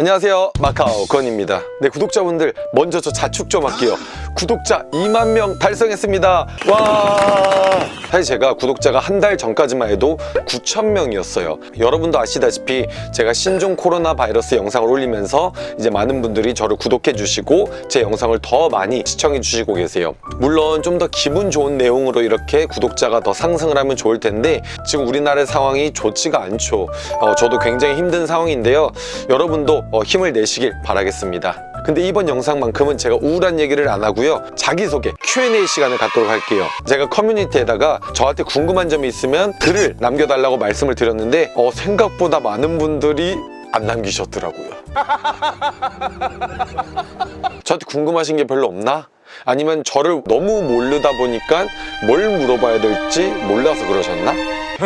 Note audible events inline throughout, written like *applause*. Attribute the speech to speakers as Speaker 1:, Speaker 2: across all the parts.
Speaker 1: 안녕하세요. 마카오 건입니다. 네 구독자분들 먼저 저 자축 좀 할게요 구독자 2만 명 달성했습니다. 와. 사실 제가 구독자가 한 달 전까지만 해도 9천 명이었어요. 여러분도 아시다시피 제가 신종 코로나 바이러스 영상을 올리면서 이제 많은 분들이 저를 구독해 주시고 제 영상을 더 많이 시청해 주시고 계세요. 물론 좀 더 기분 좋은 내용으로 이렇게 구독자가 더 상승을 하면 좋을 텐데 지금 우리나라의 상황이 좋지가 않죠. 어, 저도 굉장히 힘든 상황인데요. 여러분도 어, 힘을 내시길 바라겠습니다 근데 이번 영상만큼은 제가 우울한 얘기를 안 하고요 자기소개 Q&A 시간을 갖도록 할게요 제가 커뮤니티에다가 저한테 궁금한 점이 있으면 글을 남겨달라고 말씀을 드렸는데 어, 생각보다 많은 분들이 안 남기셨더라고요 *laughs* 저한테 궁금하신 게 별로 없나? 아니면 저를 너무 모르다 보니까 뭘 물어봐야 될지 몰라서 그러셨나?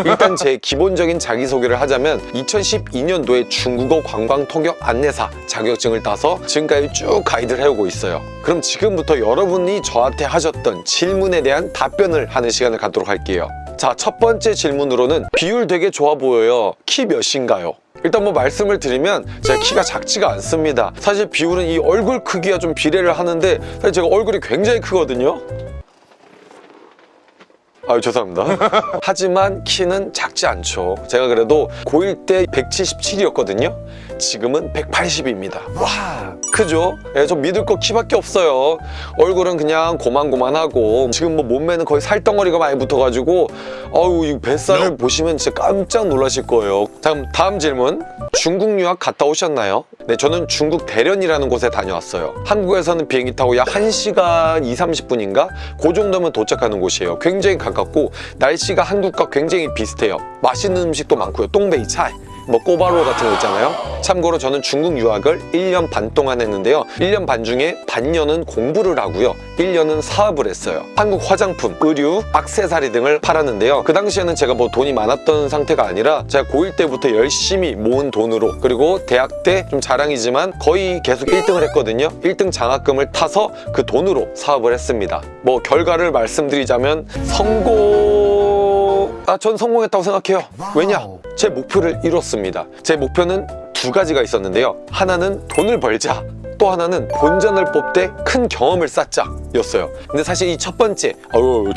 Speaker 1: 일단 제 기본적인 자기소개를 하자면 2012년도에 중국어 관광 통역 안내사 자격증을 따서 지금까지 쭉 가이드를 해오고 있어요. 그럼 지금부터 여러분이 저한테 하셨던 질문에 대한 답변을 하는 시간을 갖도록 할게요. 자 첫 번째 질문으로는 비율 되게 좋아 보여요. 키 몇인가요? 일단 뭐 말씀을 드리면 제가 키가 작지가 않습니다. 사실 비율은 이 얼굴 크기와 좀 비례를 하는데 사실 제가 얼굴이 굉장히 크거든요 아유 죄송합니다. *laughs* 하지만 키는 작지 않죠. 제가 그래도 고1 때 177이었거든요. 지금은 180입니다. 와 크죠? 예, 저 믿을 거 키밖에 없어요. 얼굴은 그냥 고만고만하고 지금 뭐 몸매는 거의 살덩어리가 많이 붙어가지고 어우 이 뱃살을 보시면 진짜 깜짝 놀라실 거예요. 자 그럼 다음 질문 중국 유학 갔다 오셨나요? 네 저는 중국 대련이라는 곳에 다녀왔어요. 한국에서는 비행기 타고 약 1시간 2, 30분인가? 그 정도면 도착하는 곳이에요. 굉장히 가깝고 날씨가 한국과 굉장히 비슷해요. 맛있는 음식도 많고요. 똥베이 차이 뭐 꼬바로 같은 거 있잖아요. 참고로 저는 중국 유학을 1년 반 동안 했는데요. 1년 반 중에 반년은 공부를 하고요. 1년은 사업을 했어요. 한국 화장품, 의류, 액세서리 등을 팔았는데요. 그 당시에는 제가 뭐 돈이 많았던 상태가 아니라 제가 고1 때부터 열심히 모은 돈으로 그리고 대학 때 좀 자랑이지만 거의 계속 1등을 했거든요. 1등 장학금을 타서 그 돈으로 사업을 했습니다. 뭐 결과를 말씀드리자면 성공... 아, 전 성공했다고 생각해요. 왜냐? 제 목표를 이뤘습니다. 제 목표는 두 가지가 있었는데요. 하나는 돈을 벌자. 또 하나는 본전을 뽑되 큰 경험을 쌓자 였어요. 근데 사실 이 첫 번째 어우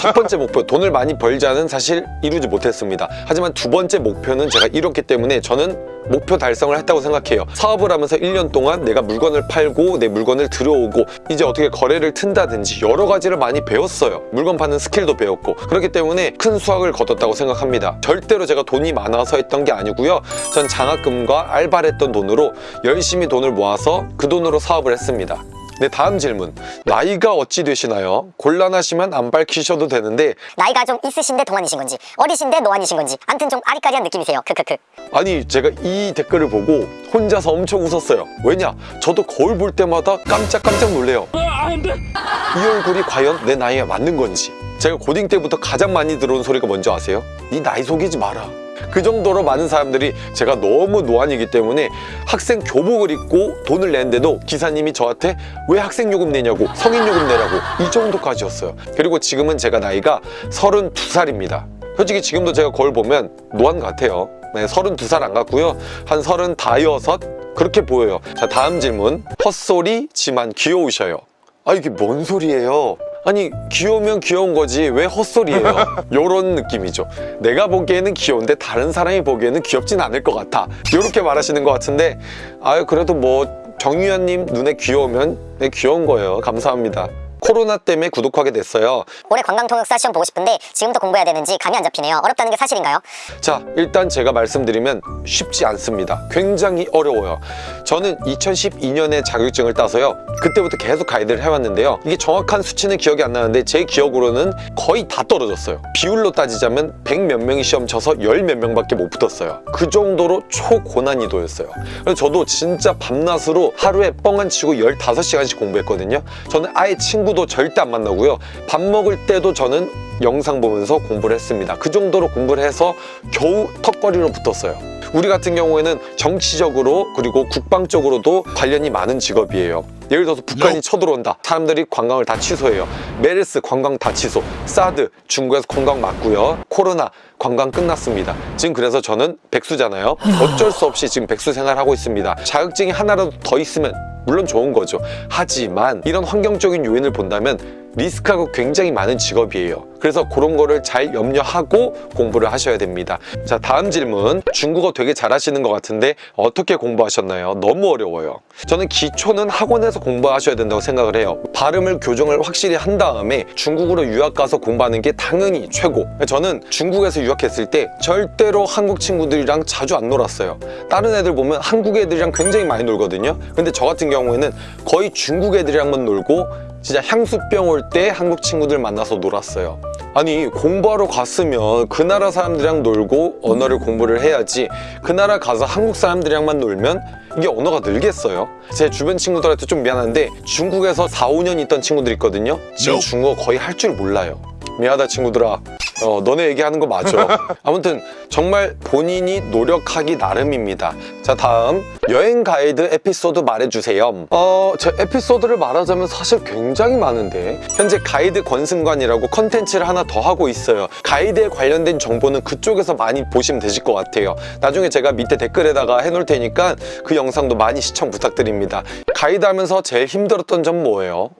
Speaker 1: 첫 번째 목표 돈을 많이 벌자는 사실 이루지 못했습니다. 하지만 두 번째 목표는 제가 이뤘기 때문에 저는 목표 달성을 했다고 생각해요. 사업을 하면서 1년 동안 내가 물건을 팔고 내 물건을 들여오고 이제 어떻게 거래를 튼다든지 여러 가지를 많이 배웠어요. 물건 파는 스킬도 배웠고. 그렇기 때문에 큰 수확을 거뒀다고 생각합니다. 절대로 제가 돈이 많아서 했던 게 아니고요. 전 장학금과 알바를 했던 돈으로 열심히 돈을 모아서 그 돈으로 사업을 했습니다 네 다음 질문. 나이가 어찌 되시나요? 곤란하시면 안 밝히셔도 되는데
Speaker 2: 나이가 좀 있으신데 동안이신 건지 어리신데 노안이신 건지 암튼 좀 아리까리한 느낌이세요. 크크크.
Speaker 1: 아니 제가 이 댓글을 보고 혼자서 엄청 웃었어요. 왜냐? 저도 거울 볼 때마다 깜짝깜짝 놀래요. 이 얼굴이 과연 내 나이에 맞는 건지. 제가 고딩 때부터 가장 많이 들어온 소리가 뭔지 아세요? 네 나이 속이지 마라 그 정도로 많은 사람들이 제가 너무 노안이기 때문에 학생 교복을 입고 돈을 냈는데도 기사님이 저한테 왜 학생 요금 내냐고 성인 요금 내라고. 이 정도까지였어요. 그리고 지금은 제가 나이가 32살입니다. 솔직히 지금도 제가 거울 보면 노안 같아요. 네, 32살 안 같고요. 한 35, 그렇게 보여요. 자 다음 질문. 헛소리 지만 귀여우셔요. 아 이게 뭔 소리예요 아니 귀여우면 귀여운 거지 왜 헛소리예요? *laughs* 요런 느낌이죠. 내가 보기에는 귀여운데 다른 사람이 보기에는 귀엽진 않을 것 같아. 이렇게 말하시는 것 같은데 아유 그래도 뭐 정유현님 눈에 귀여우면 네, 귀여운 거예요. 감사합니다 코로나 때문에 구독하게 됐어요.
Speaker 2: 올해 관광통역사 시험 보고 싶은데 지금부터 공부해야 되는지 감이 안 잡히네요. 어렵다는 게 사실인가요?
Speaker 1: 자 일단 제가 말씀드리면 쉽지 않습니다. 굉장히 어려워요. 저는 2012년에 자격증을 따서요. 그때부터 계속 가이드를 해왔는데요. 이게 정확한 수치는 기억이 안 나는데 제 기억으로는 거의 다 떨어졌어요. 비율로 따지자면 100 몇 명이 시험 쳐서 10 몇 명밖에 못 붙었어요. 그 정도로 초고난이도였어요. 그래서 저도 진짜 밤낮으로 하루에 뻥 안 치고 15시간씩 공부했거든요. 저는 아예 친구 도 절대 안 만나고요. 밥 먹을 때도 저는 영상 보면서 공부를 했습니다. 그 정도로 공부를 해서 겨우 턱걸이로 붙었어요. 우리 같은 경우에는 정치적으로 그리고 국방적으로도 관련이 많은 직업이에요. 예를 들어서 북한이 쳐들어온다. 사람들이 관광을 다 취소해요. 메르스 관광 다 취소. 사드 중국에서 관광 맞고요. 코로나 관광 끝났습니다. 지금 그래서 저는 백수잖아요. 어쩔 수 없이 지금 백수 생활하고 있습니다. 자격증이 하나라도 더 있으면 물론 좋은 거죠. 하지만 이런 환경적인 요인을 본다면 리스크가 굉장히 많은 직업이에요. 그래서 그런 거를 잘 염려하고 공부를 하셔야 됩니다. 자, 다음 질문. 중국어 되게 잘하시는 것 같은데 어떻게 공부하셨나요? 너무 어려워요. 저는 기초는 학원에서 공부하셔야 된다고 생각을 해요. 발음을 교정을 확실히 한 다음에 중국으로 유학 가서 공부하는 게 당연히 최고. 저는 중국에서 유학했을 때 절대로 한국 친구들이랑 자주 안 놀았어요. 다른 애들 보면 한국 애들이랑 굉장히 많이 놀거든요. 근데 저 같은 경우에는 거의 중국 애들이랑만 놀고 진짜 향수병 올 때 한국 친구들 만나서 놀았어요. 아니 공부하러 갔으면 그 나라 사람들이랑 놀고 언어를 공부를 해야지 그 나라 가서 한국 사람들이랑만 놀면 이게 언어가 늘겠어요? 제 주변 친구들한테 좀 미안한데 중국에서 4, 5년 있던 친구들 있거든요 지금 중국어 거의 할 줄 몰라요 미안하다 친구들아 어, 너네 얘기하는 거 맞아. *laughs* 아무튼 정말 본인이 노력하기 나름입니다. 자 다음 여행 가이드 에피소드 말해주세요. 어, 제 에피소드를 말하자면 사실 굉장히 많은데 현재 가이드 권승관이라고 컨텐츠를 하나 더 하고 있어요. 가이드에 관련된 정보는 그쪽에서 많이 보시면 되실 것 같아요. 나중에 제가 밑에 댓글에다가 해놓을 테니까 그 영상도 많이 시청 부탁드립니다. 가이드 하면서 제일 힘들었던 점 뭐예요?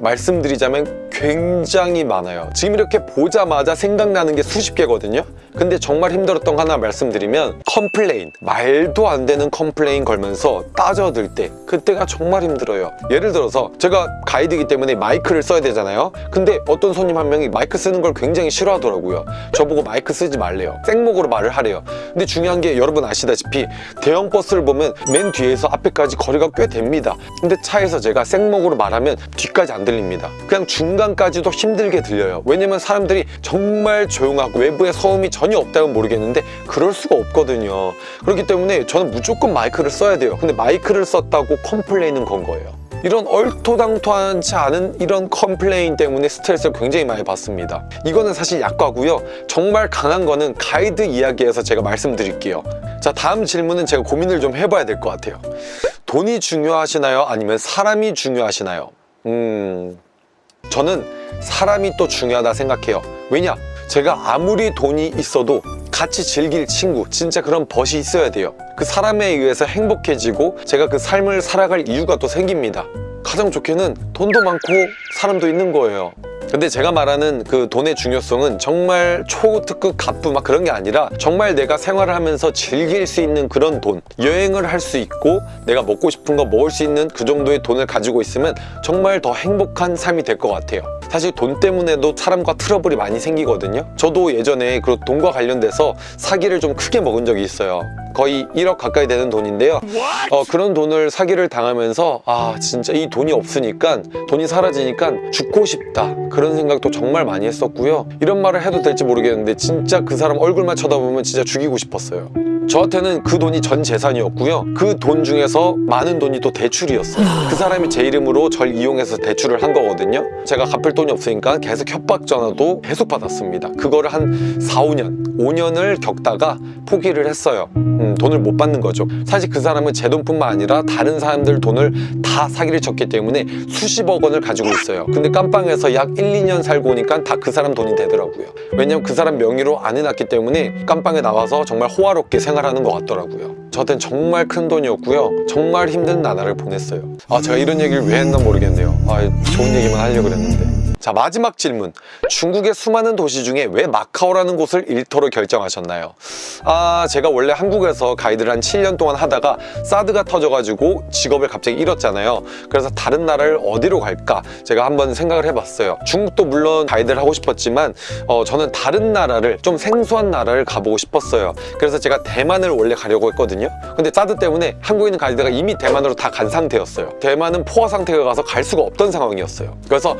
Speaker 1: 말씀드리자면 굉장히 많아요. 지금 이렇게 보자마자 생각나는 게 수십 개거든요. 근데 정말 힘들었던 거 하나 말씀드리면 complain. 말도 안 되는 complain 걸면서 따져들 때 그때가 정말 힘들어요. 예를 들어서 제가 가이드이기 때문에 마이크를 써야 되잖아요. 근데 어떤 손님 한 명이 마이크 쓰는 걸 굉장히 싫어하더라고요. 저보고 마이크 쓰지 말래요. 생목으로 말을 하래요. 근데 중요한 게 여러분 아시다시피 대형 버스를 보면 맨 뒤에서 앞에까지 거리가 꽤 됩니다. 근데 차에서 제가 생목으로 말하면 뒤까지 안 들립니다. 그냥 중간까지도 힘들게 들려요. 왜냐면 사람들이 정말 조용하고 외부에 소음이 전혀 없다면 모르겠는데 그럴 수가 없거든요. 그렇기 때문에 저는 무조건 마이크를 써야 돼요. 근데 마이크를 썼다고 complain을 건 거예요. 이런 얼토당토하지 않은 이런 complain 때문에 스트레스를 굉장히 많이 받습니다. 이거는 사실 약과고요. 정말 강한 거는 가이드 이야기에서 제가 말씀드릴게요. 자 다음 질문은 제가 고민을 좀 해봐야 될 것 같아요. 돈이 중요하시나요? 아니면 사람이 중요하시나요? 음... 저는 사람이 또 중요하다 생각해요. 왜냐? 제가 아무리 돈이 있어도 같이 즐길 친구 진짜 그런 벗이 있어야 돼요. 그 사람에 의해서 행복해지고 제가 그 삶을 살아갈 이유가 또 생깁니다. 가장 좋게는 돈도 많고 사람도 있는 거예요 근데 제가 말하는 그 돈의 중요성은 정말 초특급 갑부 막 그런 게 아니라 정말 내가 생활을 하면서 즐길 수 있는 그런 돈 여행을 할 수 있고 내가 먹고 싶은 거 먹을 수 있는 그 정도의 돈을 가지고 있으면 정말 더 행복한 삶이 될 것 같아요 사실 돈 때문에도 사람과 트러블이 많이 생기거든요. 저도 예전에 그 돈과 관련돼서 사기를 좀 크게 먹은 적이 있어요. 거의 1억 가까이 되는 돈인데요. 어, 그런 돈을 사기를 당하면서 아 진짜 이 돈이 없으니까 돈이 사라지니까 죽고 싶다. 그런 생각도 정말 많이 했었고요. 이런 말을 해도 될지 모르겠는데 진짜 그 사람 얼굴만 쳐다보면 진짜 죽이고 싶었어요 저한테는 그 돈이 전 재산이었고요. 그 돈 중에서 많은 돈이 또 대출이었어요. 그 사람이 제 이름으로 절 이용해서 대출을 한 거거든요. 제가 갚을 돈이 없으니까 계속 협박 전화도 계속 받았습니다. 그거를 한 4, 5년 5년을 겪다가 포기를 했어요. 음, 돈을 못 받는 거죠. 사실 그 사람은 제 돈뿐만 아니라 다른 사람들 돈을 다 사기를 쳤기 때문에 수십억 원을 가지고 있어요. 근데 깜빵에서 약 1, 2년 살고 오니까 다 그 사람 돈이 되더라고요. 왜냐면 그 사람 명의로 안 해놨기 때문에 깜빵에 나와서 정말 호화롭게 생활 하는 것 같더라고요. 저한테는 정말 큰 돈이었고요. 정말 힘든 나날을 보냈어요. 아 제가 이런 얘기를 왜 했나 모르겠네요. 아 좋은 얘기만 하려고 그랬는데 자 마지막 질문. 중국의 수많은 도시 중에 왜 마카오라는 곳을 일터로 결정하셨나요? 아 제가 원래 한국에서 가이드를 한 7년 동안 하다가 사드가 터져가지고 직업을 갑자기 잃었잖아요. 그래서 다른 나라를 어디로 갈까 제가 한번 생각을 해봤어요. 중국도 물론 가이드를 하고 싶었지만 어, 저는 다른 나라를 좀 생소한 나라를 가보고 싶었어요. 그래서 제가 대만을 원래 가려고 했거든요. 근데 사드 때문에 한국에 있는 가이드가 이미 대만으로 다 간 상태였어요. 대만은 포화 상태가 가서 갈 수가 없던 상황이었어요. 그래서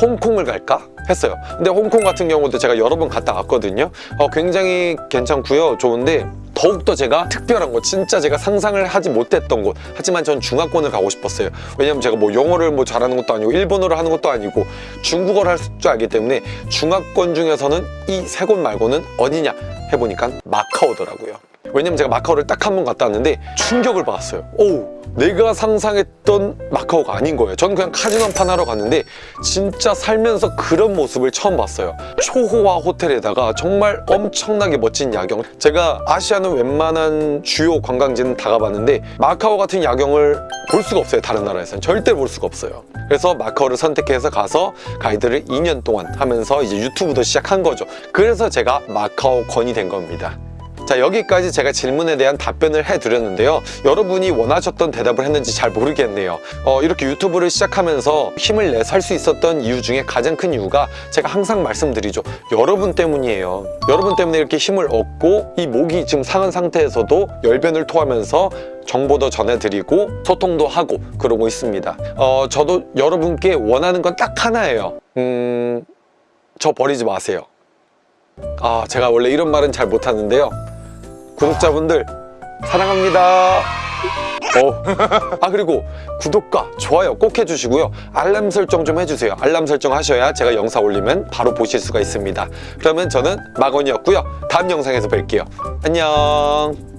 Speaker 1: 홍콩 홍콩을 갈까? 했어요. 근데 홍콩 같은 경우도 제가 여러 번 갔다 왔거든요. 어, 굉장히 괜찮고요. 좋은데 더욱더 제가 특별한 곳 진짜 제가 상상을 하지 못했던 곳. 하지만 전 중화권을 가고 싶었어요. 왜냐면 제가 뭐 영어를 뭐 잘하는 것도 아니고 일본어를 하는 것도 아니고 중국어를 할 줄 알기 때문에 중화권 중에서는 이 세 곳 말고는 어디냐 해보니까 마카오더라고요 왜냐면 제가 마카오를 딱 한 번 갔다 왔는데 충격을 받았어요. 오 내가 상상했던 마카오가 아닌 거예요. 저는 그냥 카지노판 하러 갔는데 진짜 살면서 그런 모습을 처음 봤어요. 초호화 호텔에다가 정말 엄청나게 멋진 야경. 제가 아시아는 웬만한 주요 관광지는 다 가봤는데 마카오 같은 야경을 볼 수가 없어요 다른 나라에서는 절대 볼 수가 없어요. 그래서 마카오를 선택해서 가서 가이드를 2년 동안 하면서 이제 유튜브도 시작한 거죠. 그래서 제가 마카오 건이 된 겁니다 자 여기까지 제가 질문에 대한 답변을 해드렸는데요. 여러분이 원하셨던 대답을 했는지 잘 모르겠네요. 어, 이렇게 유튜브를 시작하면서 힘을 내살수 있었던 이유 중에 가장 큰 이유가 제가 항상 말씀드리죠. 여러분 때문이에요. 여러분 때문에 이렇게 힘을 얻고 이 목이 지금 상한 상태에서도 열변을 토하면서 정보도 전해드리고 소통도 하고 그러고 있습니다. 어, 저도 여러분께 원하는 건 딱 하나예요. 음... 저 버리지 마세요. 아 제가 원래 이런 말은 잘 못하는데요 구독자분들 사랑합니다. 어. *laughs* 아 그리고 구독과 좋아요 꼭 해주시고요. 알람 설정 좀 해주세요. 알람 설정 하셔야 제가 영상 올리면 바로 보실 수가 있습니다. 그러면 저는 마건이었고요. 다음 영상에서 뵐게요. 안녕